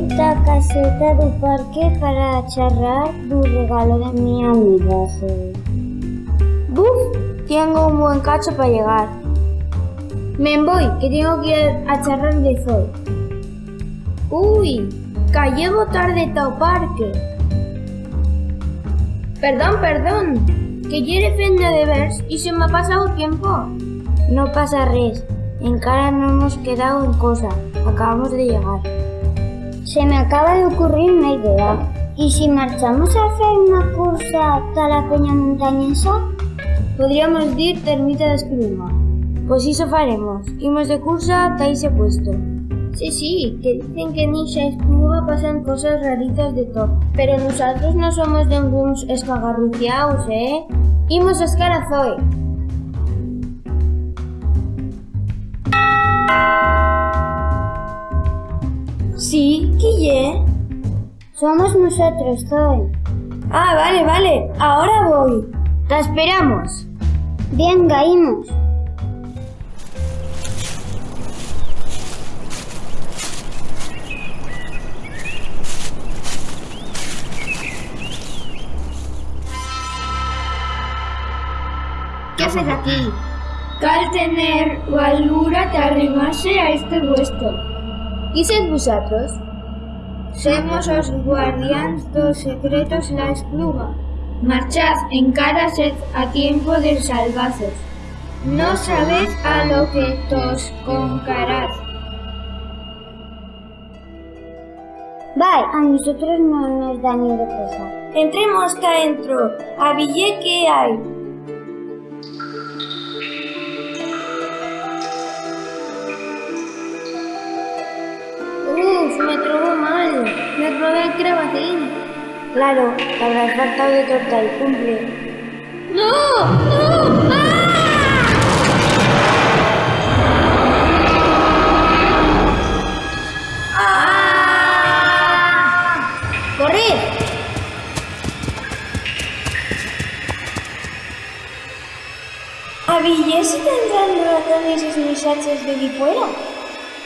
voy a caseta del parque para charlar tu regalo de mi amiga. Buf, tengo un buen cacho para llegar. Me voy, que tengo que ir a charlar de Zoe. Uy, que llevo tarde al parque. Perdón, perdón, que quiere fenda de vers y se me ha pasado tiempo. No pasa res, en cara no hemos quedado en cosa, acabamos de llegar. Se me acaba de ocurrir una idea. ¿Y si marchamos a hacer una cursa hasta la peña montañesa? Podríamos dir termita de escrima. Pues eso faremos. Imos de cursa ata ese puesto. Sí, sí, que dicen que en esa escuba pasan cosas raritas de top. Pero nosotros no somos de ninguns escagarruciaos, eh? Imos a escarazoe. Sí, ¿quién? Somos nosotros, Zoe. Ah, vale, vale. Ahora voy. Te esperamos. Bien, gaímos. ¿Qué haces aquí? Cal tener valura de arrimarse a este puesto. ¿Y sed vosotros? Somos os guardians dos secretos la espluga. Marchad en cada sed a tiempo de salvazos. No sabéis a lo que tos concarad. Bye, a nosotros no nos da ni de cosa. Entremos acá adentro. A que hay. Me trobo mal. Me robé el crevacín. Claro, te habrás faltado de torta el cumple. ¡No! ¡No! ¡Ah! ¿A Villé se tendrán ratones y muchachos de aquí fuera?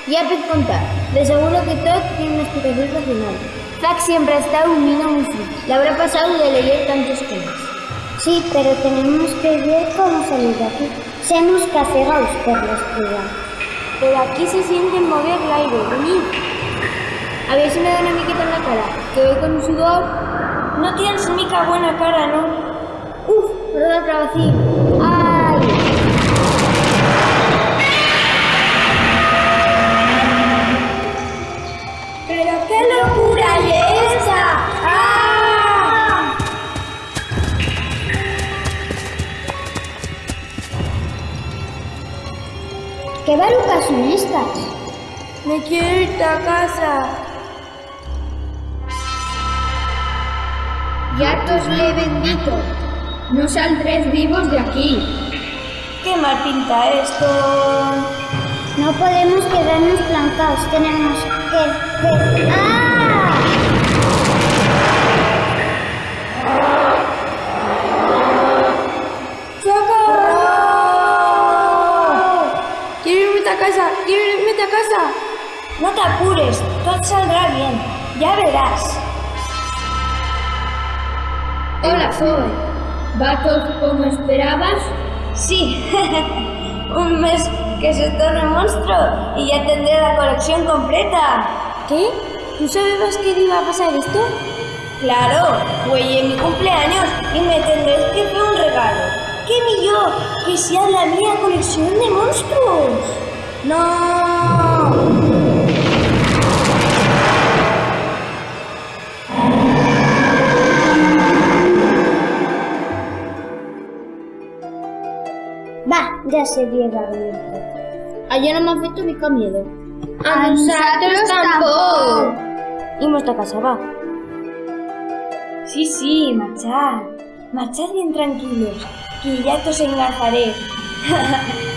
Ya puedes contar. De seguro que todo tiene una explicación racional. Zack siempre ha estado un niño muy friki. Le habrá pasado de leer tantos cosas. Sí, pero tenemos que ver cómo salir de aquí. Seamos cacegados por la oscuridad. Pero aquí se siente mover el aire. Venid. A ver si me da una miqueta en la cara. Que voy con un sudor. No tienes mica buena cara, ¿no? Uf, perdón, trabacín. ¿Qué estas? Me quiero ir a casa. Ya os le bendito. No saldréis vivos de aquí. ¿Qué mal pinta esto? No podemos quedarnos plantados, tenemos que- ¡Ah! Casa, quiero irme a casa. No te apures, todo saldrá bien. Ya verás. Hola, Zoe. ¿Va todo como esperabas? Sí. Un mes que se torne monstruo y ya tendré la colección completa. ¿Qué? ¿Tú sabías que iba a pasar esto? Claro, güey, en mi cumpleaños y me tendréis que hacer un regalo. ¿Qué mi yo? Que sea la mía colección de monstruos. No. Va, ya se llega abierto. Ayer no me ni con miedo. A nosotros tampoco. Imos a casa, va. Sí, sí, marchad. Marchad bien tranquilos, que ya te os engarzaré.